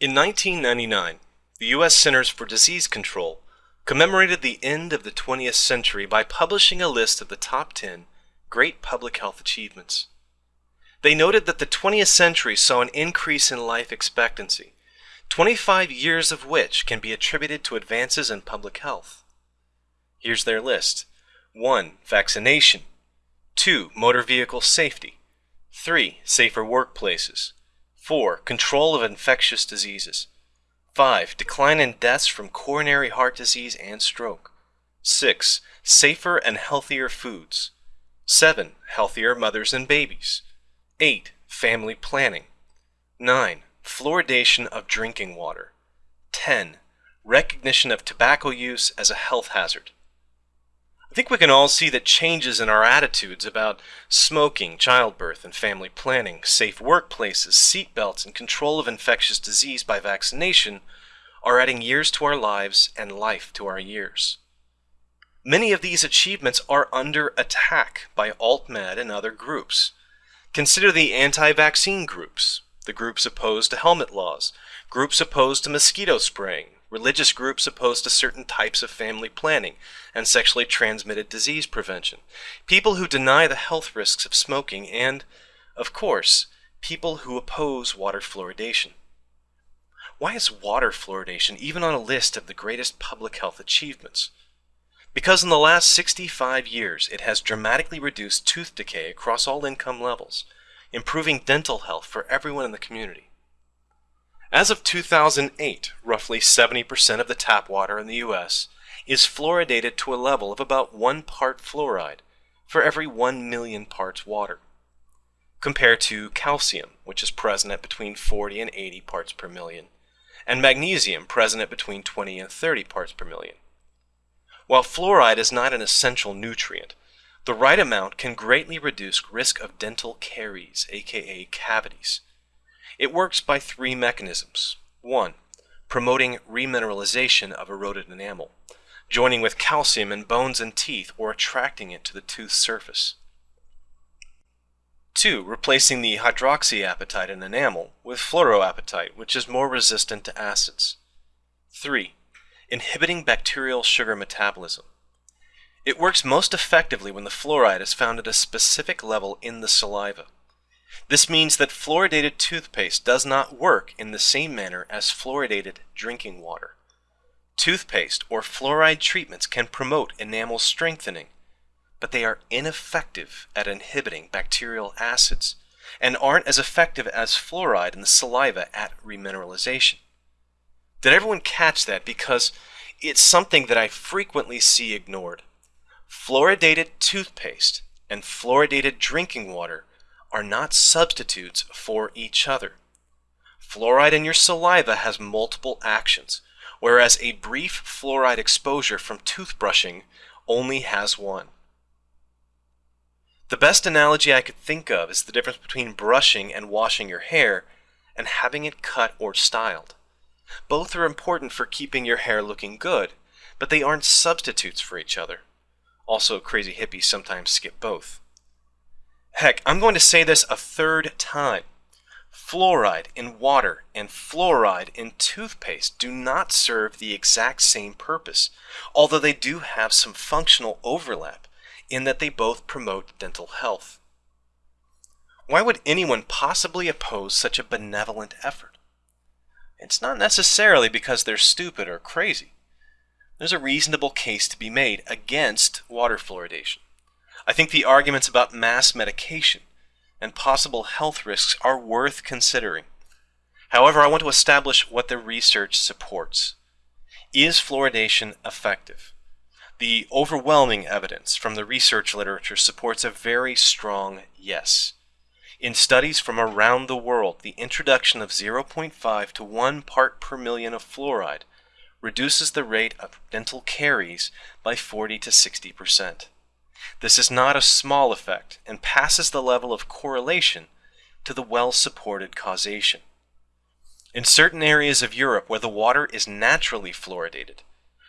In 1999, the U.S. Centers for Disease Control commemorated the end of the 20th century by publishing a list of the top 10 great public health achievements. They noted that the 20th century saw an increase in life expectancy, 25 years of which can be attributed to advances in public health. Here's their list 1. Vaccination, 2. Motor vehicle safety, 3. Safer workplaces, 4. Control of infectious diseases, 5. Decline in deaths from coronary heart disease and stroke, 6. Safer and healthier foods, 7. Healthier mothers and babies, 8. Family planning. 9. Fluoridation of drinking water. 10. Recognition of tobacco use as a health hazard. I think we can all see that changes in our attitudes about smoking, childbirth, and family planning, safe workplaces, seatbelts, and control of infectious disease by vaccination are adding years to our lives and life to our years. Many of these achievements are under attack by AltMed and other groups. Consider the anti-vaccine groups, the groups opposed to helmet laws, groups opposed to mosquito spraying, religious groups opposed to certain types of family planning and sexually transmitted disease prevention, people who deny the health risks of smoking, and, of course, people who oppose water fluoridation. Why is water fluoridation even on a list of the greatest public health achievements? Because in the last 65 years, it has dramatically reduced tooth decay across all income levels, improving dental health for everyone in the community. As of 2008, roughly 70% of the tap water in the U.S. is fluoridated to a level of about 1 part fluoride for every 1 million parts water, compared to calcium, which is present at between 40 and 80 parts per million, and magnesium present at between 20 and 30 parts per million. While fluoride is not an essential nutrient, the right amount can greatly reduce risk of dental caries, aka cavities. It works by three mechanisms. One, promoting remineralization of eroded enamel, joining with calcium in bones and teeth or attracting it to the tooth surface. Two, replacing the hydroxyapatite in enamel with fluoroapatite, which is more resistant to acids. Three, inhibiting bacterial sugar metabolism. It works most effectively when the fluoride is found at a specific level in the saliva. This means that fluoridated toothpaste does not work in the same manner as fluoridated drinking water. Toothpaste or fluoride treatments can promote enamel strengthening, but they are ineffective at inhibiting bacterial acids and aren't as effective as fluoride in the saliva at remineralization. Did everyone catch that? Because it's something that I frequently see ignored. Fluoridated toothpaste and fluoridated drinking water are not substitutes for each other. Fluoride in your saliva has multiple actions, whereas a brief fluoride exposure from toothbrushing only has one. The best analogy I could think of is the difference between brushing and washing your hair and having it cut or styled. Both are important for keeping your hair looking good, but they aren't substitutes for each other. Also, crazy hippies sometimes skip both. Heck, I'm going to say this a third time. Fluoride in water and fluoride in toothpaste do not serve the exact same purpose, although they do have some functional overlap in that they both promote dental health. Why would anyone possibly oppose such a benevolent effort? It's not necessarily because they're stupid or crazy. There's a reasonable case to be made against water fluoridation. I think the arguments about mass medication and possible health risks are worth considering. However, I want to establish what the research supports. Is fluoridation effective? The overwhelming evidence from the research literature supports a very strong yes. In studies from around the world, the introduction of 0.5 to 1 part per million of fluoride reduces the rate of dental caries by 40 to 60 percent. This is not a small effect and passes the level of correlation to the well-supported causation. In certain areas of Europe where the water is naturally fluoridated,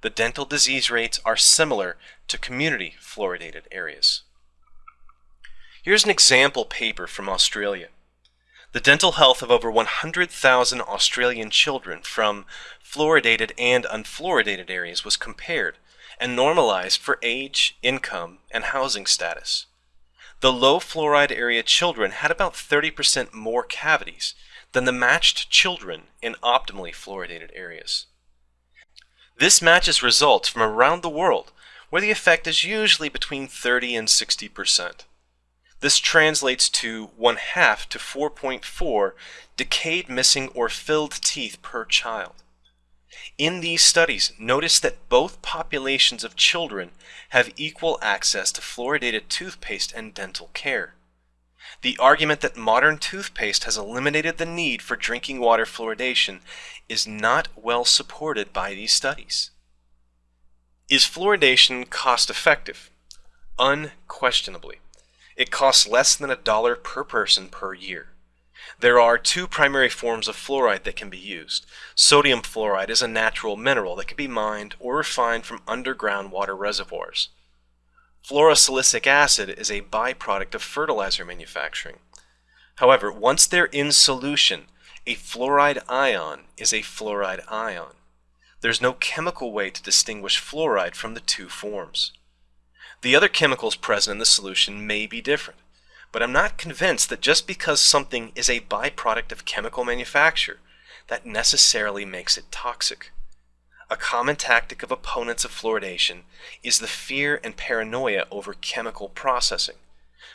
the dental disease rates are similar to community fluoridated areas. Here's an example paper from Australia. the dental health of over 100,000 Australian children from fluoridated and unfluoridated areas was compared and normalized for age, income, and housing status. The low fluoride area children had about 30% more cavities than the matched children in optimally fluoridated areas. This matches results from around the world where the effect is usually between 30 and 60%. This translates to 1 half to 4.4 decayed, missing, or filled teeth per child. In these studies, notice that both populations of children have equal access to fluoridated toothpaste and dental care. The argument that modern toothpaste has eliminated the need for drinking water fluoridation is not well supported by these studies. Is fluoridation cost effective? Unquestionably. It costs less than a dollar per person per year. There are two primary forms of fluoride that can be used. Sodium fluoride is a natural mineral that can be mined or refined from underground water reservoirs. Fluorosilicic acid is a byproduct of fertilizer manufacturing. However, once they're in solution, a fluoride ion is a fluoride ion. There's no chemical way to distinguish fluoride from the two forms. The other chemicals present in the solution may be different, but I'm not convinced that just because something is a byproduct of chemical manufacture, that necessarily makes it toxic. A common tactic of opponents of fluoridation is the fear and paranoia over chemical processing,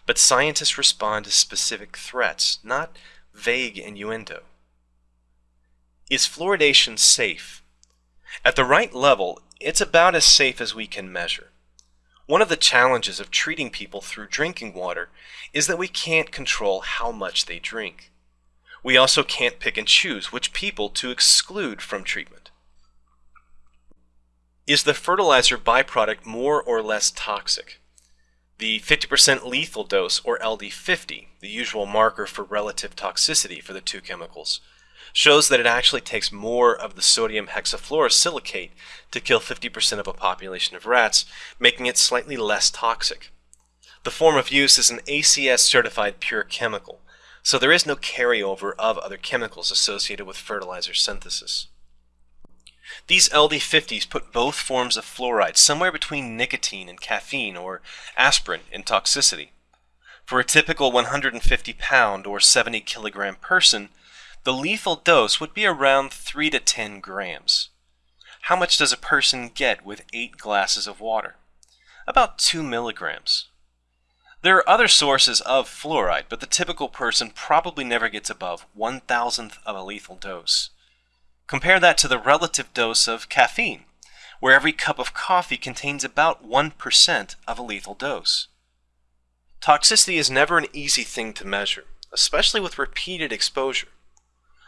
but scientists respond to specific threats, not vague innuendo. Is fluoridation safe? At the right level, it's about as safe as we can measure. One of the challenges of treating people through drinking water is that we can't control how much they drink. We also can't pick and choose which people to exclude from treatment. Is the fertilizer byproduct more or less toxic? The 50% lethal dose, or LD50, the usual marker for relative toxicity for the two chemicals, shows that it actually takes more of the sodium hexafluorosilicate to kill 50% of a population of rats, making it slightly less toxic. The form of use is an ACS certified pure chemical, so there is no carryover of other chemicals associated with fertilizer synthesis. These LD50s put both forms of fluoride somewhere between nicotine and caffeine or aspirin in toxicity. For a typical 150 pound or 70 kilogram person, the lethal dose would be around 3 to 10 grams. How much does a person get with 8 glasses of water? About 2 milligrams. There are other sources of fluoride, but the typical person probably never gets above 1 thousandth of a lethal dose. Compare that to the relative dose of caffeine, where every cup of coffee contains about 1% of a lethal dose. Toxicity is never an easy thing to measure, especially with repeated exposure.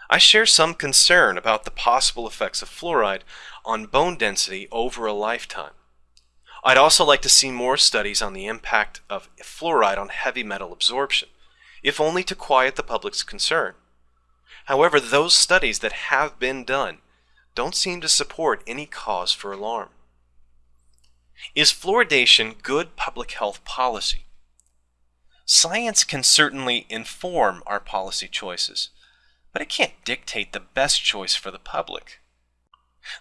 I share some concern about the possible effects of fluoride on bone density over a lifetime. I'd also like to see more studies on the impact of fluoride on heavy metal absorption, if only to quiet the public's concern. However, those studies that have been done don't seem to support any cause for alarm. Is fluoridation good public health policy? Science can certainly inform our policy choices, but it can't dictate the best choice for the public.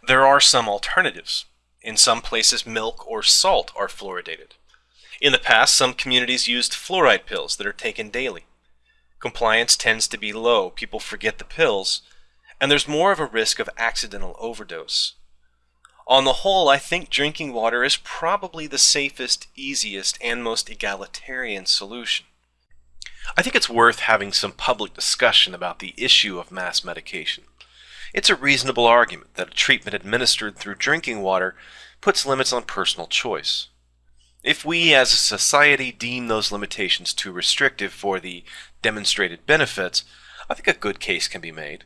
There are some alternatives. In some places, milk or salt are fluoridated. In the past, some communities used fluoride pills that are taken daily. Compliance tends to be low, people forget the pills, and there's more of a risk of accidental overdose. On the whole, I think drinking water is probably the safest, easiest, and most egalitarian solution. I think it's worth having some public discussion about the issue of mass medication. It's a reasonable argument that a treatment administered through drinking water puts limits on personal choice. If we as a society deem those limitations too restrictive for the demonstrated benefits, I think a good case can be made.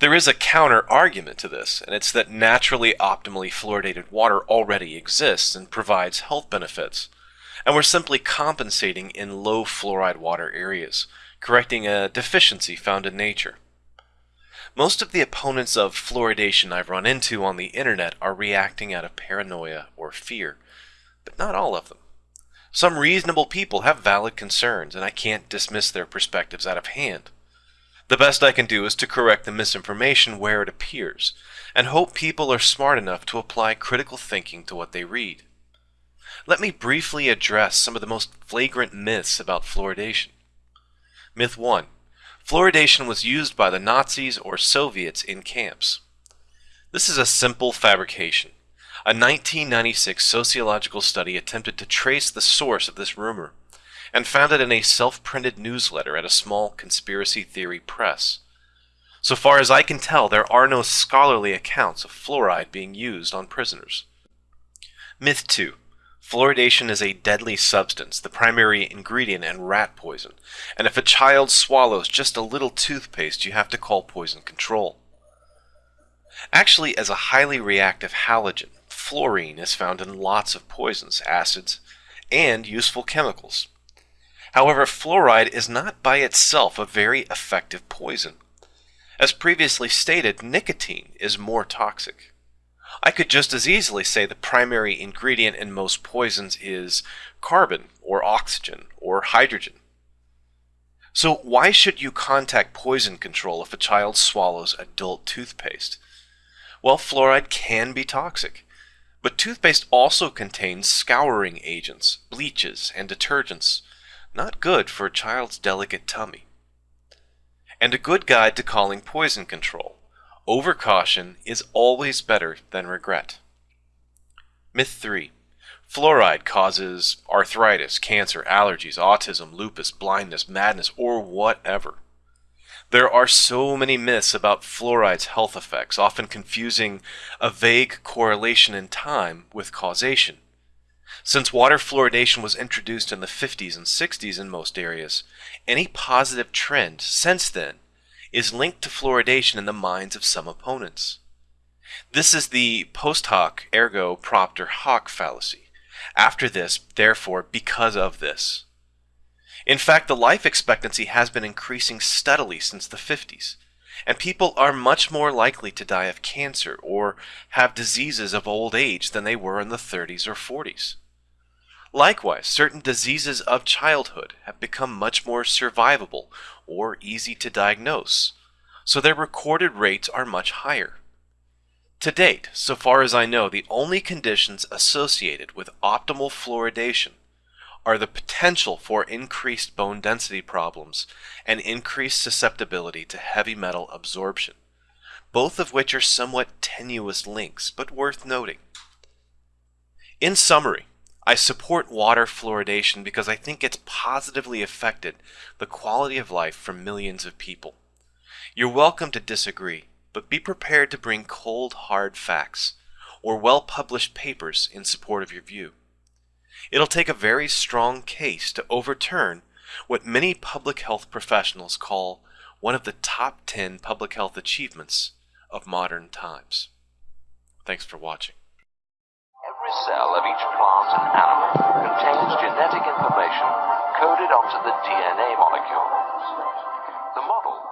There is a counter argument to this, and it's that naturally optimally fluoridated water already exists and provides health benefits, and we're simply compensating in low fluoride water areas, correcting a deficiency found in nature. Most of the opponents of fluoridation I've run into on the internet are reacting out of paranoia or fear, but not all of them. Some reasonable people have valid concerns, and I can't dismiss their perspectives out of hand. The best I can do is to correct the misinformation where it appears, and hope people are smart enough to apply critical thinking to what they read. Let me briefly address some of the most flagrant myths about fluoridation. Myth 1. Fluoridation was used by the Nazis or Soviets in camps. This is a simple fabrication. A 1996 sociological study attempted to trace the source of this rumor and found it in a self-printed newsletter at a small conspiracy theory press. So far as I can tell, there are no scholarly accounts of fluoride being used on prisoners. Myth 2. Fluoridation is a deadly substance, the primary ingredient in rat poison, and if a child swallows just a little toothpaste, you have to call poison control. Actually, as a highly reactive halogen, fluorine is found in lots of poisons, acids, and useful chemicals. However, fluoride is not by itself a very effective poison. As previously stated, nicotine is more toxic. I could just as easily say the primary ingredient in most poisons is carbon, or oxygen, or hydrogen. So why should you contact poison control if a child swallows adult toothpaste? Well, fluoride can be toxic, but toothpaste also contains scouring agents, bleaches, and detergents, not good for a child's delicate tummy. And a good guide to calling poison control. Overcaution is always better than regret. Myth 3. Fluoride causes arthritis, cancer, allergies, autism, lupus, blindness, madness, or whatever. There are so many myths about fluoride's health effects, often confusing a vague correlation in time with causation. Since water fluoridation was introduced in the 50s and 60s in most areas, any positive trend since then is linked to fluoridation in the minds of some opponents. This is the post hoc ergo propter hoc fallacy. After this, therefore, because of this. In fact, the life expectancy has been increasing steadily since the 50s, and people are much more likely to die of cancer or have diseases of old age than they were in the 30s or 40s. Likewise, certain diseases of childhood have become much more survivable or easy to diagnose, so their recorded rates are much higher. To date, so far as I know, the only conditions associated with optimal fluoridation are the potential for increased bone density problems and increased susceptibility to heavy metal absorption, both of which are somewhat tenuous links, but worth noting. In summary, I support water fluoridation because I think it's positively affected the quality of life for millions of people. You're welcome to disagree, but be prepared to bring cold, hard facts or well-published papers in support of your view. It'll take a very strong case to overturn what many public health professionals call one of the top 10 public health achievements of modern times. Thanks for watching. Every cell of each and animal contains genetic information coded onto the DNA molecule. The model